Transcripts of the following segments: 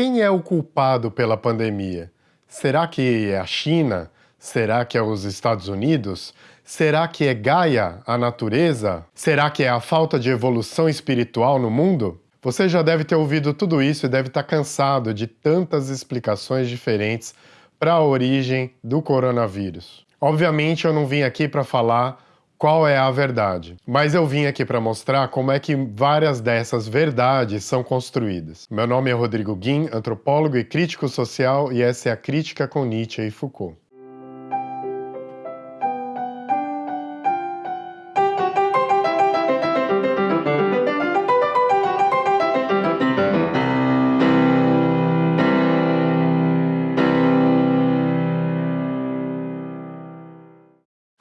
Quem é o culpado pela pandemia? Será que é a China? Será que é os Estados Unidos? Será que é Gaia, a natureza? Será que é a falta de evolução espiritual no mundo? Você já deve ter ouvido tudo isso e deve estar cansado de tantas explicações diferentes para a origem do coronavírus. Obviamente eu não vim aqui para falar qual é a verdade. Mas eu vim aqui para mostrar como é que várias dessas verdades são construídas. Meu nome é Rodrigo Guim, antropólogo e crítico social, e essa é a Crítica com Nietzsche e Foucault.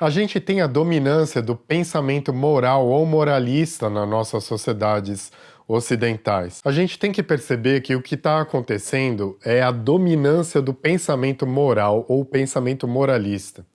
A gente tem a dominância do pensamento moral ou moralista nas nossas sociedades ocidentais. A gente tem que perceber que o que está acontecendo é a dominância do pensamento moral ou pensamento moralista.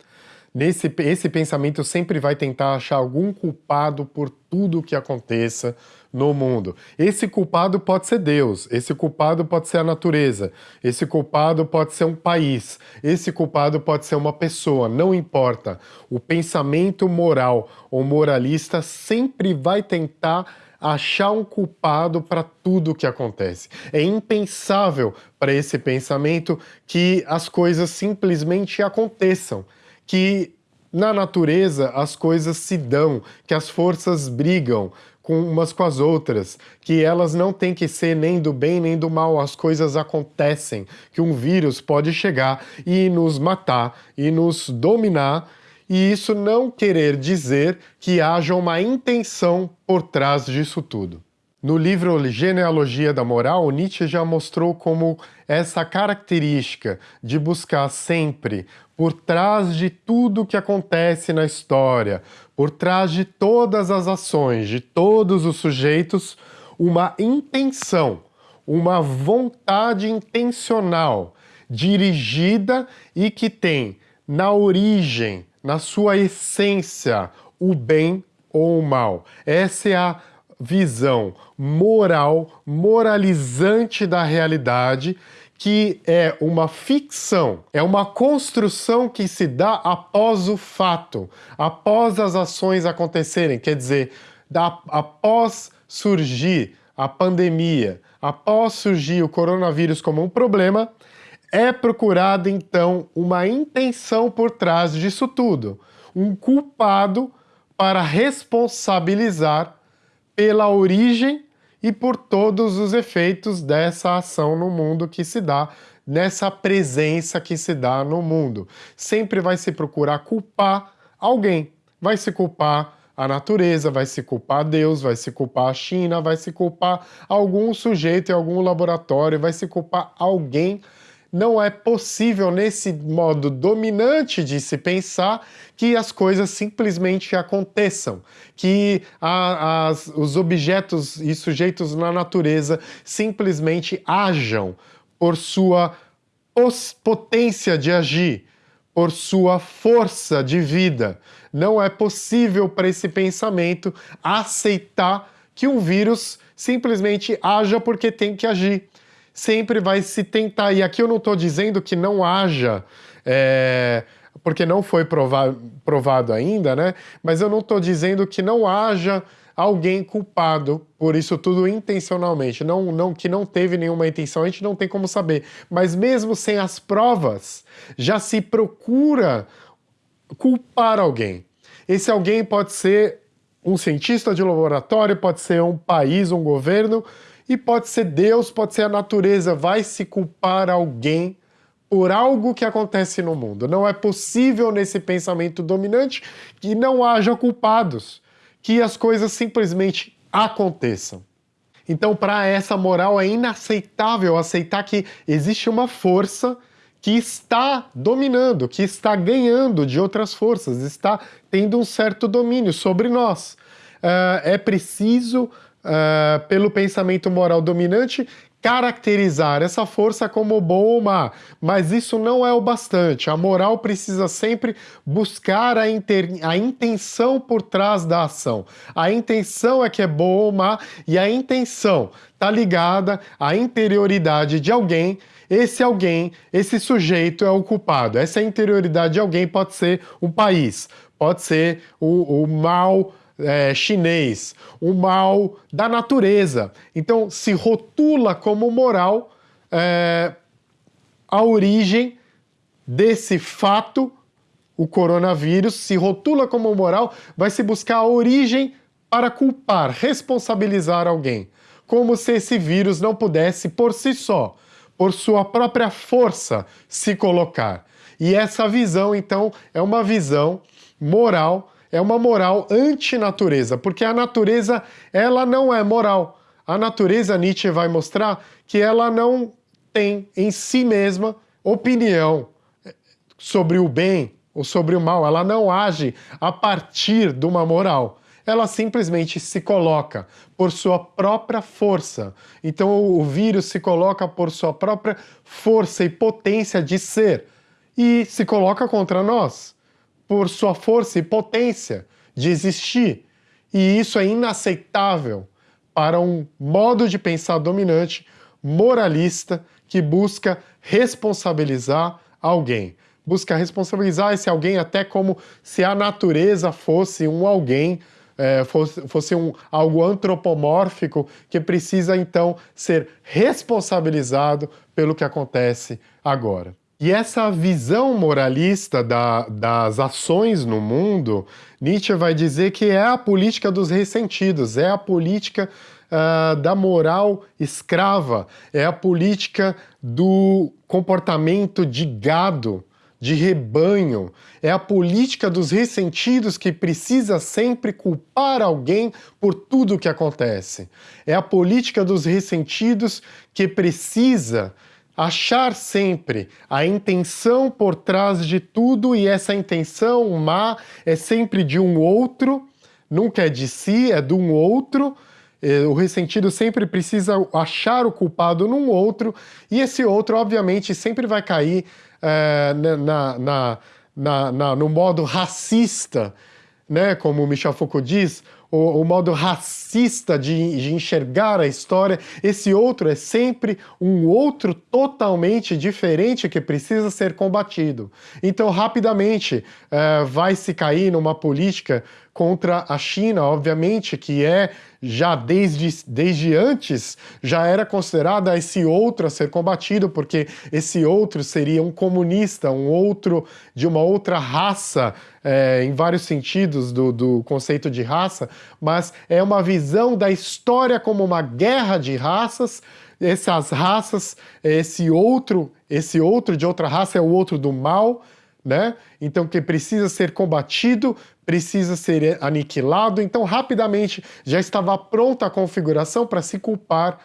Nesse, esse pensamento sempre vai tentar achar algum culpado por tudo o que aconteça no mundo. Esse culpado pode ser Deus, esse culpado pode ser a natureza, esse culpado pode ser um país, esse culpado pode ser uma pessoa, não importa. O pensamento moral ou moralista sempre vai tentar achar um culpado para tudo o que acontece. É impensável para esse pensamento que as coisas simplesmente aconteçam que na natureza as coisas se dão, que as forças brigam com umas com as outras, que elas não têm que ser nem do bem nem do mal, as coisas acontecem, que um vírus pode chegar e nos matar e nos dominar, e isso não querer dizer que haja uma intenção por trás disso tudo. No livro Genealogia da Moral, Nietzsche já mostrou como essa característica de buscar sempre, por trás de tudo que acontece na história, por trás de todas as ações, de todos os sujeitos, uma intenção, uma vontade intencional, dirigida e que tem na origem, na sua essência, o bem ou o mal. Essa é a visão moral, moralizante da realidade, que é uma ficção, é uma construção que se dá após o fato, após as ações acontecerem, quer dizer, da, após surgir a pandemia, após surgir o coronavírus como um problema, é procurada então uma intenção por trás disso tudo, um culpado para responsabilizar pela origem e por todos os efeitos dessa ação no mundo que se dá, nessa presença que se dá no mundo. Sempre vai se procurar culpar alguém, vai se culpar a natureza, vai se culpar Deus, vai se culpar a China, vai se culpar algum sujeito em algum laboratório, vai se culpar alguém não é possível, nesse modo dominante de se pensar, que as coisas simplesmente aconteçam, que a, as, os objetos e sujeitos na natureza simplesmente ajam por sua potência de agir, por sua força de vida. Não é possível para esse pensamento aceitar que um vírus simplesmente haja porque tem que agir sempre vai se tentar. E aqui eu não estou dizendo que não haja, é, porque não foi provado, ainda, né? Mas eu não estou dizendo que não haja alguém culpado por isso tudo intencionalmente, não, não, que não teve nenhuma intenção, a gente não tem como saber. Mas mesmo sem as provas, já se procura culpar alguém. Esse alguém pode ser um cientista de laboratório, pode ser um país, um governo, e pode ser Deus, pode ser a natureza, vai se culpar alguém por algo que acontece no mundo. Não é possível nesse pensamento dominante que não haja culpados, que as coisas simplesmente aconteçam. Então, para essa moral é inaceitável aceitar que existe uma força que está dominando, que está ganhando de outras forças, está tendo um certo domínio sobre nós. Uh, é preciso uh, pelo pensamento moral dominante, caracterizar essa força como boa ou má, mas isso não é o bastante. A moral precisa sempre buscar a, inter... a intenção por trás da ação. A intenção é que é boa ou má e a intenção está ligada à interioridade de alguém esse alguém, esse sujeito é o culpado. Essa interioridade de alguém pode ser um país, pode ser o, o mal é, chinês, o mal da natureza. Então, se rotula como moral é, a origem desse fato, o coronavírus, se rotula como moral, vai se buscar a origem para culpar, responsabilizar alguém. Como se esse vírus não pudesse, por si só, por sua própria força, se colocar. E essa visão, então, é uma visão moral é uma moral antinatureza, porque a natureza ela não é moral. A natureza, Nietzsche vai mostrar que ela não tem em si mesma opinião sobre o bem ou sobre o mal, ela não age a partir de uma moral. Ela simplesmente se coloca por sua própria força. Então o vírus se coloca por sua própria força e potência de ser e se coloca contra nós por sua força e potência de existir. E isso é inaceitável para um modo de pensar dominante, moralista, que busca responsabilizar alguém. Busca responsabilizar esse alguém até como se a natureza fosse um alguém, é, fosse, fosse um, algo antropomórfico que precisa então ser responsabilizado pelo que acontece agora. E essa visão moralista da, das ações no mundo, Nietzsche vai dizer que é a política dos ressentidos, é a política uh, da moral escrava, é a política do comportamento de gado, de rebanho, é a política dos ressentidos que precisa sempre culpar alguém por tudo o que acontece. É a política dos ressentidos que precisa achar sempre a intenção por trás de tudo e essa intenção má é sempre de um outro, nunca é de si, é de um outro. O ressentido sempre precisa achar o culpado num outro e esse outro, obviamente, sempre vai cair é, na, na, na, no modo racista, né? como Michel Foucault diz, o, o modo racista de, de, enxergar a história, esse outro é sempre um outro totalmente diferente que precisa ser combatido. Então, rapidamente, uh, vai se cair numa política contra a China, obviamente, que é já desde, desde antes, já era considerada esse outro a ser combatido, porque esse outro seria um comunista, um outro de uma outra raça, é, em vários sentidos do, do conceito de raça, mas é uma visão da história como uma guerra de raças, essas raças, esse outro, esse outro de outra raça é o outro do mal, né? Então que precisa ser combatido, precisa ser aniquilado. Então rapidamente já estava pronta a configuração para se culpar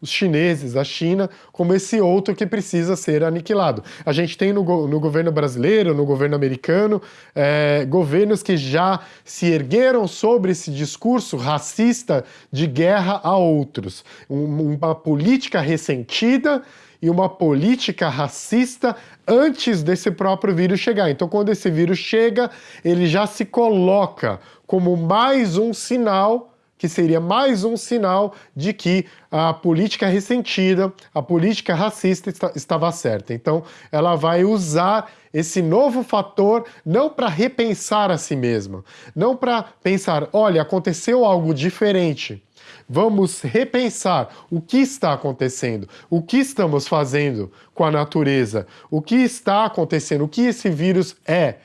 os chineses, a China, como esse outro que precisa ser aniquilado. A gente tem no, no governo brasileiro, no governo americano, é, governos que já se ergueram sobre esse discurso racista de guerra a outros. Um, uma política ressentida e uma política racista antes desse próprio vírus chegar. Então, quando esse vírus chega, ele já se coloca como mais um sinal que seria mais um sinal de que a política ressentida, a política racista está, estava certa. Então, ela vai usar esse novo fator não para repensar a si mesma, não para pensar, olha, aconteceu algo diferente, Vamos repensar o que está acontecendo, o que estamos fazendo com a natureza, o que está acontecendo, o que esse vírus é.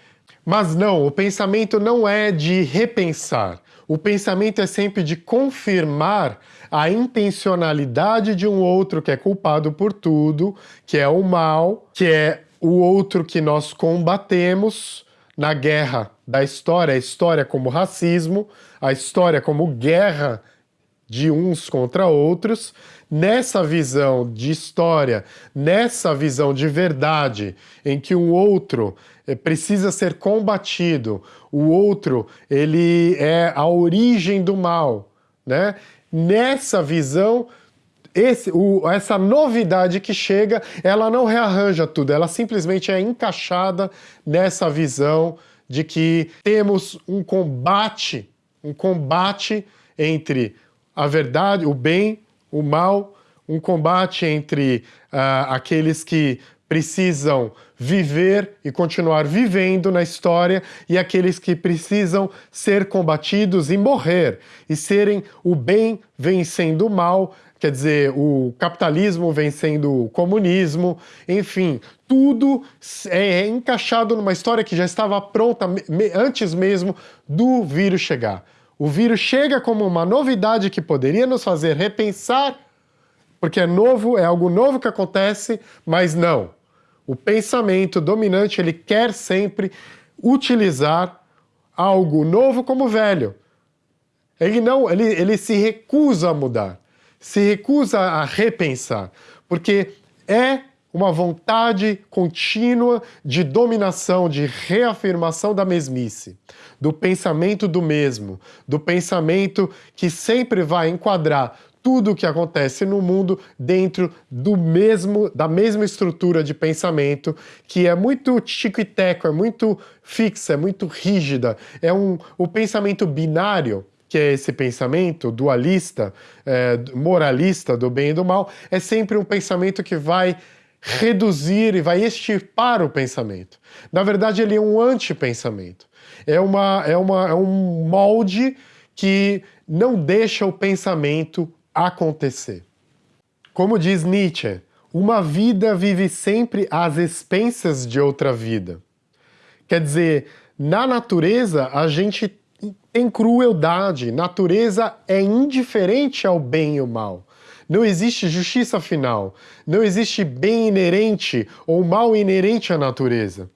Mas não, o pensamento não é de repensar. O pensamento é sempre de confirmar a intencionalidade de um outro que é culpado por tudo, que é o mal, que é o outro que nós combatemos na guerra da história, a história como racismo, a história como guerra de uns contra outros, nessa visão de história, nessa visão de verdade, em que o outro eh, precisa ser combatido, o outro ele é a origem do mal, né? Nessa visão esse, o, essa novidade que chega, ela não rearranja tudo, ela simplesmente é encaixada nessa visão de que temos um combate, um combate entre a verdade, o bem, o mal, um combate entre uh, aqueles que precisam viver e continuar vivendo na história e aqueles que precisam ser combatidos e morrer e serem o bem vencendo o mal, quer dizer, o capitalismo vencendo o comunismo, enfim, tudo é encaixado numa história que já estava pronta antes mesmo do vírus chegar. O vírus chega como uma novidade que poderia nos fazer repensar, porque é novo, é algo novo que acontece, mas não. O pensamento dominante, ele quer sempre utilizar algo novo como velho. Ele não, ele, ele se recusa a mudar, se recusa a repensar, porque é uma vontade contínua de dominação, de reafirmação da mesmice, do pensamento do mesmo, do pensamento que sempre vai enquadrar tudo o que acontece no mundo dentro do mesmo, da mesma estrutura de pensamento, que é muito tico e teco, é muito fixa, é muito rígida. É um, o pensamento binário, que é esse pensamento dualista, é, moralista do bem e do mal, é sempre um pensamento que vai reduzir e vai extirpar o pensamento. Na verdade, ele é um antipensamento. É, uma, é, uma, é um molde que não deixa o pensamento acontecer. Como diz Nietzsche, uma vida vive sempre às expensas de outra vida. Quer dizer, na natureza a gente tem crueldade, natureza é indiferente ao bem e ao mal. Não existe justiça final, não existe bem inerente ou mal inerente à natureza.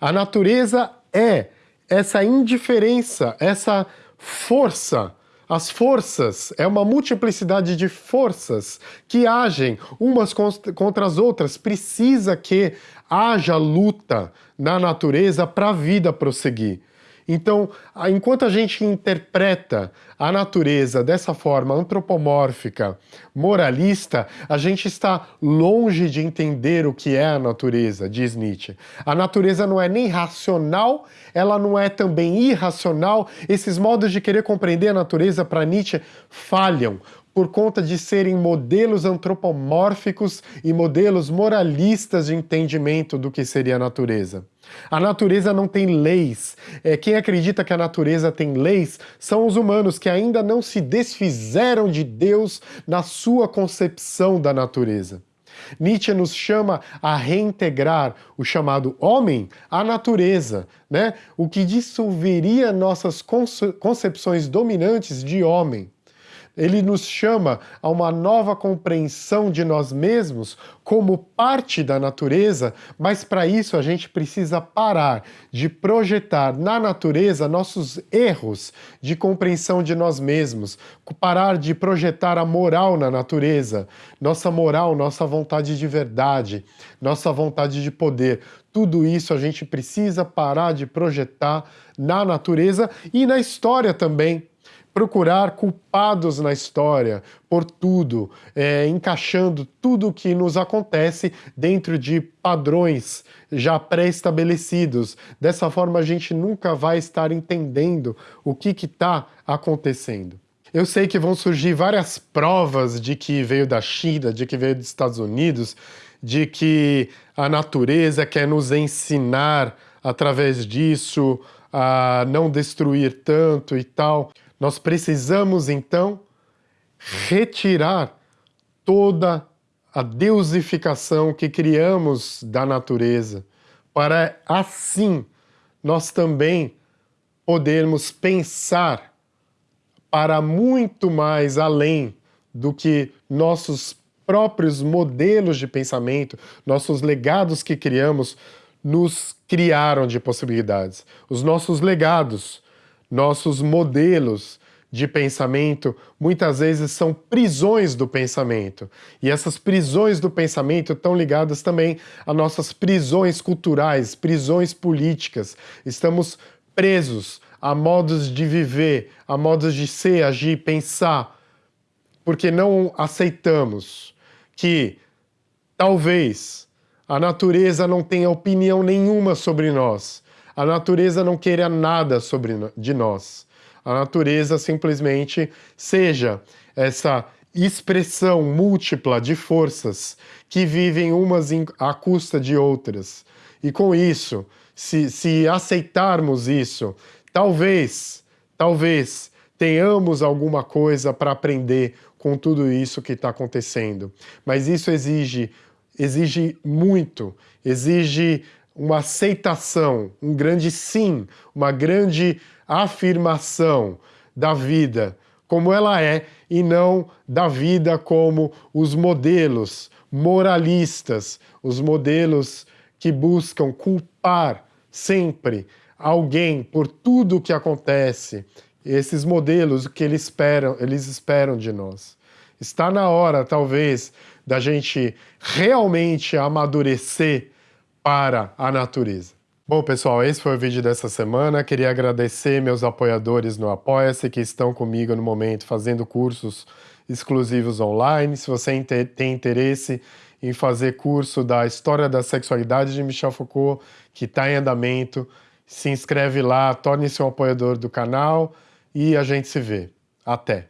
A natureza é essa indiferença, essa força as forças é uma multiplicidade de forças que agem umas contra as outras. Precisa que haja luta na natureza para a vida prosseguir. Então, enquanto a gente interpreta a natureza dessa forma antropomórfica, moralista, a gente está longe de entender o que é a natureza, diz Nietzsche. A natureza não é nem racional, ela não é também irracional. Esses modos de querer compreender a natureza para Nietzsche falham por conta de serem modelos antropomórficos e modelos moralistas de entendimento do que seria a natureza. A natureza não tem leis. É, quem acredita que a natureza tem leis são os humanos que ainda não se desfizeram de Deus na sua concepção da natureza. Nietzsche nos chama a reintegrar o chamado homem à natureza, né? o que dissolveria nossas concepções dominantes de homem. Ele nos chama a uma nova compreensão de nós mesmos como parte da natureza, mas para isso a gente precisa parar de projetar na natureza nossos erros de compreensão de nós mesmos, parar de projetar a moral na natureza, nossa moral, nossa vontade de verdade, nossa vontade de poder. Tudo isso a gente precisa parar de projetar na natureza e na história também procurar culpados na história por tudo, é, encaixando tudo que nos acontece dentro de padrões já pré-estabelecidos. Dessa forma, a gente nunca vai estar entendendo o que está acontecendo. Eu sei que vão surgir várias provas de que veio da China, de que veio dos Estados Unidos, de que a natureza quer nos ensinar através disso a não destruir tanto e tal. Nós precisamos, então, retirar toda a deusificação que criamos da natureza, para assim nós também podermos pensar para muito mais além do que nossos próprios modelos de pensamento, nossos legados que criamos, nos criaram de possibilidades. Os nossos legados nossos modelos de pensamento muitas vezes são prisões do pensamento. E essas prisões do pensamento estão ligadas também a nossas prisões culturais, prisões políticas. Estamos presos a modos de viver, a modos de ser, agir, pensar, porque não aceitamos que talvez a natureza não tenha opinião nenhuma sobre nós, a natureza não queira nada sobre, de nós. A natureza simplesmente seja essa expressão múltipla de forças que vivem umas à custa de outras. E com isso, se, se aceitarmos isso, talvez, talvez tenhamos alguma coisa para aprender com tudo isso que está acontecendo. Mas isso exige, exige muito, exige uma aceitação, um grande sim, uma grande afirmação da vida como ela é e não da vida como os modelos moralistas, os modelos que buscam culpar sempre alguém por tudo o que acontece, esses modelos que eles esperam, eles esperam de nós. Está na hora, talvez, da gente realmente amadurecer para a natureza. Bom, pessoal, esse foi o vídeo dessa semana. Queria agradecer meus apoiadores no Apoia-se que estão comigo no momento fazendo cursos exclusivos online. Se você tem interesse em fazer curso da História da Sexualidade de Michel Foucault, que está em andamento, se inscreve lá, torne-se um apoiador do canal e a gente se vê. Até!